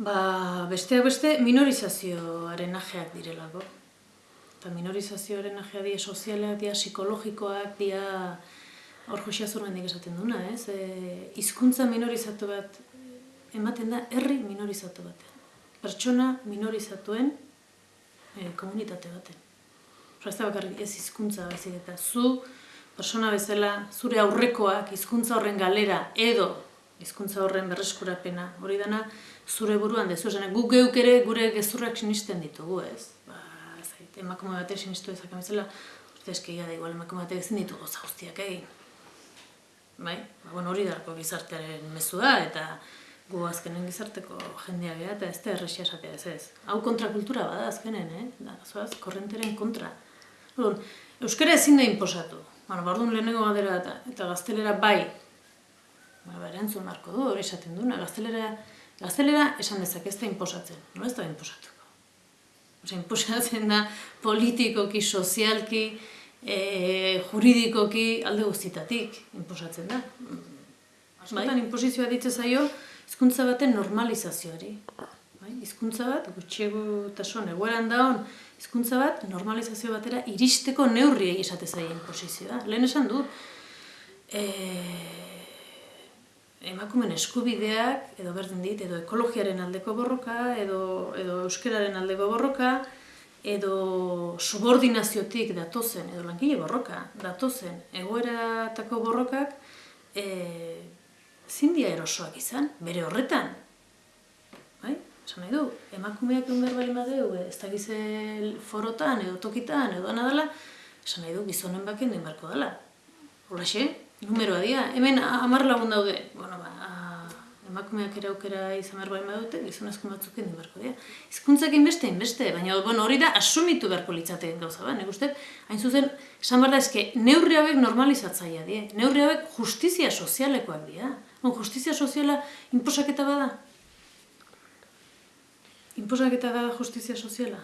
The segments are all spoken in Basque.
Ba, besteak beste minorizazioaren ajeak direlako. Eta minorizazioaren ajea dira sozialak, dira psikologikoak, dira hor josia zurmendik esaten duna, ez? E, izkuntza minorizatu bat ematen da herri minorizatu batean. Pertsona minorizatuen e, komunitate baten. Osa ez da bakarrik ez hizkuntza baizik eta zu persona bezala zure aurrekoak hizkuntza horren galera edo hizkuntza horren berreskurapena hori dana zure buruan dezu esan guk geuk ere gure gezurrak sinisten ditugu, ez? Ba, zait, emakume bate sinistu ezak bezala, uste eskeia da igual emakume bate ezin ditugu za guztiak egin. Bai? Ba, bueno, hori darko gizartearen mezua eta gu azkenen gizarteko jendea geha eta ez da erresia esatea ez ez. Hau kontrakultura bada azkenen, eh? Da, zoaz, korrenteren kontra. Orduan, euskara ezin da inposatu. Bueno, bardun lehenengo galdera eta, eta gaztelera bai. Ba, ba erantzun marko du, hori esaten duna. Gaztelera, gaztelera esan dezak ez da inposatzen. No ez da inposatuko. Osa, inposatzen da politikoki, sozialki, e, juridikoki alde guztitatik inposatzen da. Askotan, bai? inposizioa ditzen zaio, hizkuntza baten normalizazioari. Bai? Hizkuntza bat, gutxiego eta son, egoeran da hon, hizkuntza bat normalizazio batera iristeko neurriei esate zaien posizioa. Lehen esan du, e, emakumen eskubideak, edo berdin dit, edo ekologiaren aldeko borroka, edo, edo euskararen aldeko borroka, edo subordinaziotik datozen, edo langile borroka, datozen egoeratako borrokak, e, zindia erosoak izan, bere horretan. Bai? Esan nahi du, emakumeak egun behar bali madeu, ez da gizel forotan, edo tokitan, edo anadala, esan nahi du, gizonen baken den barko dela. Hola xe, numeroa dia, hemen amar lagun daude, bueno, ba, emakumeak ere aukera izan behar bali madute, gizonezko batzuk den barko dira. Hizkuntzak inbeste, inbeste, baina bueno, hori da asumitu beharko litzateen gauza, ba, nik uste, hain zuzen, esan behar da, eske, neurri hauek normalizatzaia die, neurri hauek justizia sozialekoak dira. On, justizia soziala inposaketa bada? Inposaketa da justizia soziala?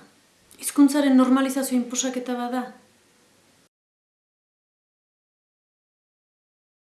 Hizkuntzaren normalizazio inposaketa bada?